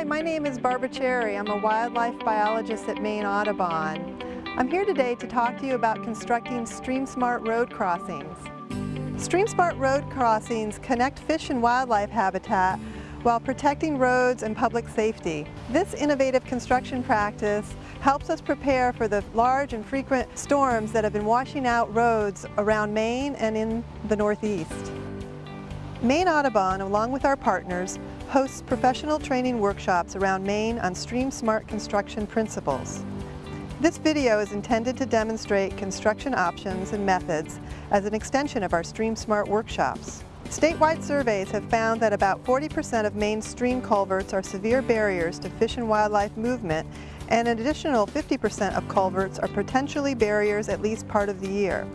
Hi, my name is Barbara Charry. I'm a wildlife biologist at Maine Audubon. I'm here today to talk to you about constructing StreamSmart road crossings. StreamSmart road crossings connect fish and wildlife habitat while protecting roads and public safety. This innovative construction practice helps us prepare for the large and frequent storms that have been washing out roads around Maine and in the Northeast. Maine Audubon, along with our partners, hosts professional training workshops around Maine on Stream Smart construction principles. This video is intended to demonstrate construction options and methods as an extension of our Stream Smart workshops. Statewide surveys have found that about 40% of Maine's stream culverts are severe barriers to fish and wildlife movement and an additional 50% of culverts are potentially barriers at least part of the year.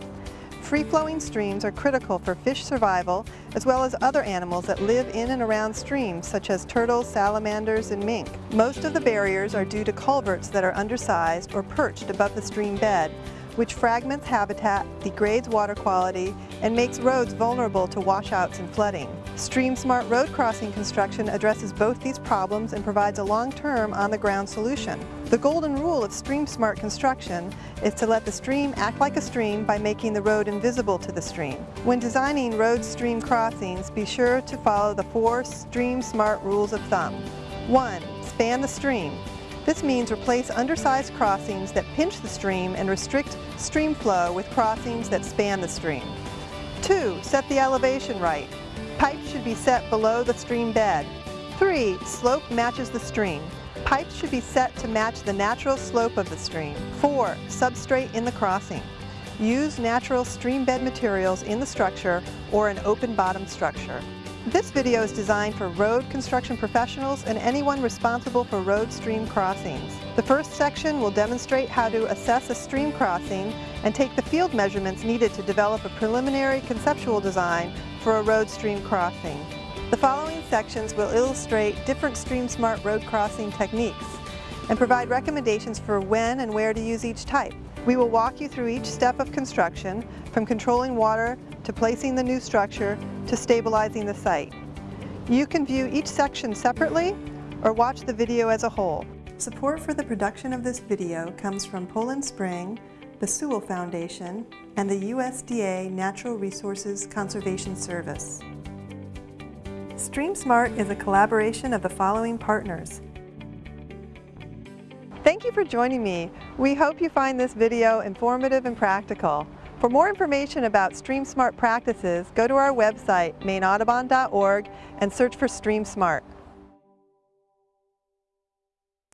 Free-flowing streams are critical for fish survival as well as other animals that live in and around streams such as turtles, salamanders, and mink. Most of the barriers are due to culverts that are undersized or perched above the stream bed, which fragments habitat, degrades water quality, and makes roads vulnerable to washouts and flooding. StreamSmart road crossing construction addresses both these problems and provides a long-term on-the-ground solution. The golden rule of StreamSmart construction is to let the stream act like a stream by making the road invisible to the stream. When designing road-stream crossings, be sure to follow the four StreamSmart rules of thumb. 1. Span the stream. This means replace undersized crossings that pinch the stream and restrict stream flow with crossings that span the stream. 2. Set the elevation right. Pipes should be set below the stream bed. 3. Slope matches the stream. Pipes should be set to match the natural slope of the stream. 4. Substrate in the crossing. Use natural stream bed materials in the structure or an open bottom structure. This video is designed for road construction professionals and anyone responsible for road stream crossings. The first section will demonstrate how to assess a stream crossing and take the field measurements needed to develop a preliminary conceptual design for a road stream crossing. The following sections will illustrate different StreamSmart road crossing techniques and provide recommendations for when and where to use each type. We will walk you through each step of construction, from controlling water to placing the new structure to stabilizing the site. You can view each section separately or watch the video as a whole. Support for the production of this video comes from Poland Spring, the Sewall Foundation, and the USDA Natural Resources Conservation Service. StreamSmart is a collaboration of the following partners. You for joining me. We hope you find this video informative and practical. For more information about StreamSmart practices, go to our website, maineaudubon.org, and search for StreamSmart.